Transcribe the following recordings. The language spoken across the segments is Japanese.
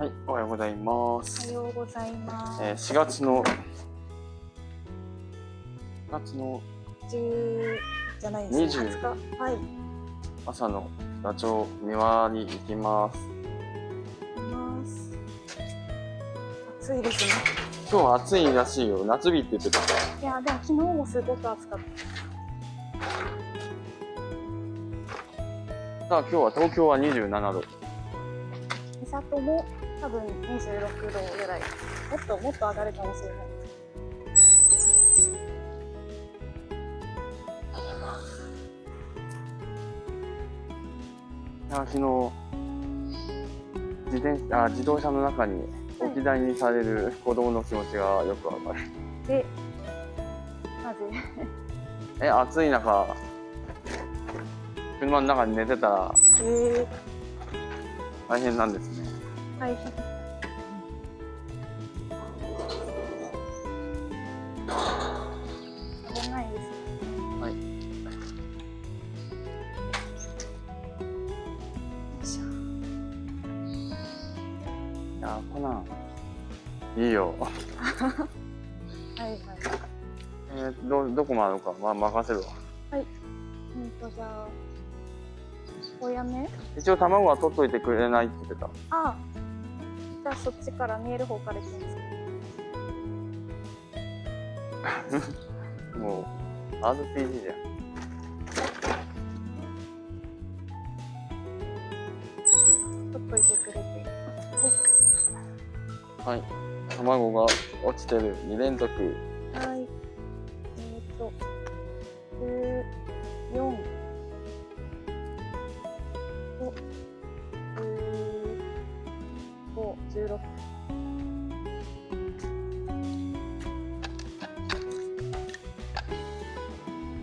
はい、おはようございます。おはようございます。えー、4月の4月の10じゃないですね。20日。はい。朝のダチョウ庭に行きます。行きます。暑いですね。今日は暑いらしいよ。夏日って言ってた。いやでも昨日もすごく暑かった。さあ今日は東京は27度。三郷も多分26度ぐらいもっともっと上がるかもしれないあ昨日自転あ自動車の中に置き台にされる子供の気持ちがよくわかる。え、なぜ？え、暑い中、車の中に寝てたら、えー、大変なんですね。大変。危ない。です。はい。いやコナン。いいよ。はいはい。えー、どどこまでか。まあ任せるわ。はい。うんとじゃあおやめ？一応卵は取っといてくれないって言ってた。ああじゃあそっちから見える方から行きます。もう RPG じゃん。取っといてくれて。はい。卵が落ちてる。2連続。はい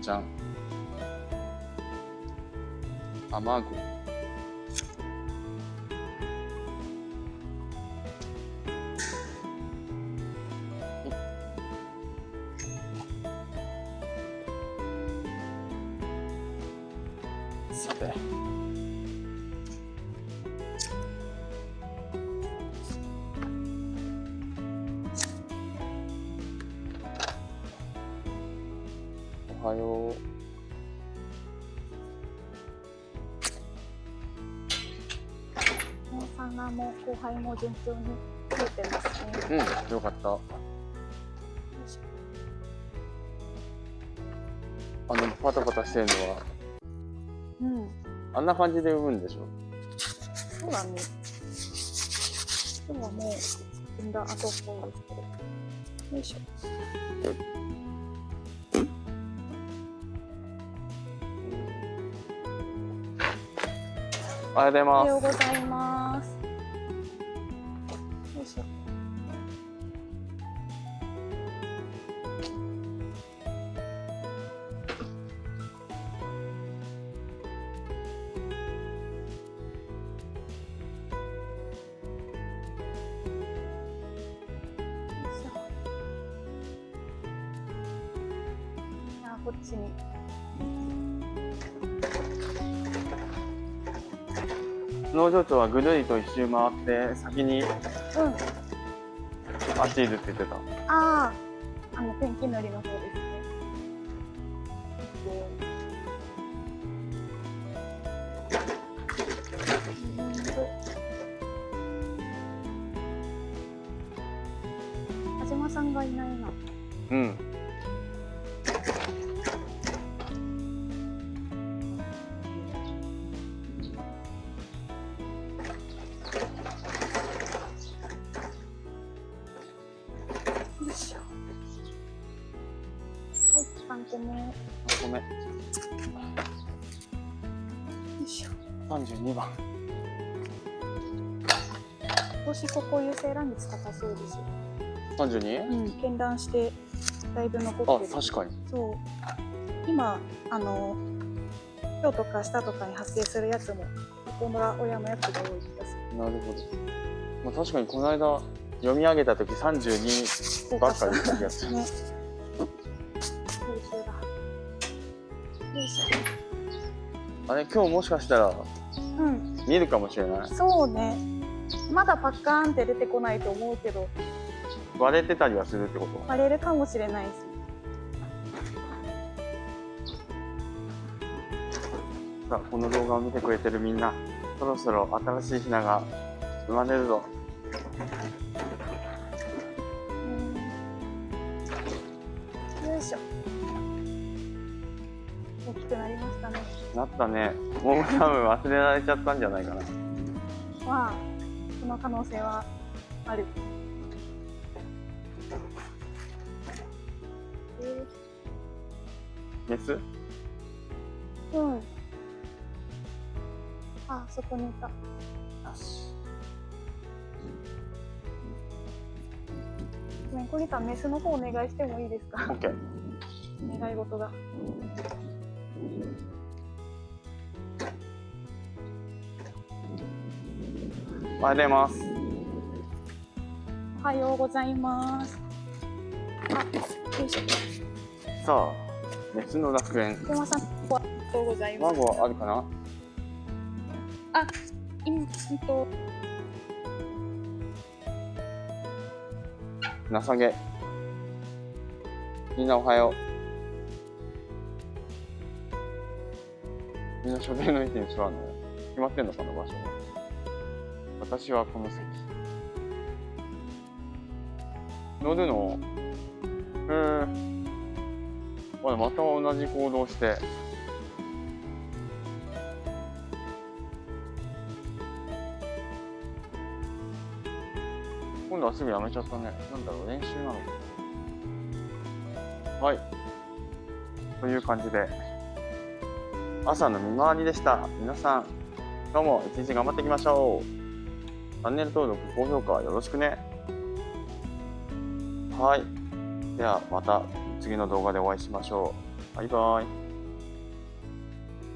じゃん。卵。さてはよう。お花も後輩も順調に増えてますね。うん、よかった。あのパタパタしてるのは、うん、あんな感じで産むんでしょ？そうだね。今日はもう産んだ後っぽいですけど。よいしょ。おはようございます。おはようございます。よいしょ。こっちに。農場長はぐるりと一周回って先に、うん、あっちいるって言ってた。あああの天気のりの方ですね。田島さんがいないなうん三個目。三個目。よいしょ。三十二番。今年ここ優勢乱率高そうですよ。三十二？うん、検断してだいぶ残ってる。あ、確かに。そう。今あの今日とか下とかに発生するやつもここの親のやつが多い気がする。なるほど。まあ確かにこの間読み上げた時三十二ばっかり気がする。ねあれ今日もしかしたら、うん、見るかもしれない。そうね。まだパッカーンって出てこないと思うけど。割れてたりはするってこと？割れるかもしれないし。さあこの動画を見てくれてるみんなそろそろ新しいひなが生まれるぞ大きくなりましたね。なったね。もう多分忘れられちゃったんじゃないかな。まあその可能性はある。えメス？ーうん。あそこにいた。よしごめん、コニタン、メスの方お願いしてもいいですか？OK 願い事が。おはようございますおはようございます。あ、よいしょ。さあメスの楽園山さん、おはようございます。卵あるかな？あ、今、うんと、情けみんなおはようみんな所定の位置に座るの？決まってんのかな場所が私はこの席乗るのへえまだまた同じ行動して今度はすぐやめちゃったね。なんだろう、練習なのか。はい。という感じで、朝の見回りでした。皆さん、今日も一日頑張っていきましょう。チャンネル登録、高評価よろしくね。はい。では、また次の動画でお会いしましょう。バイバイ。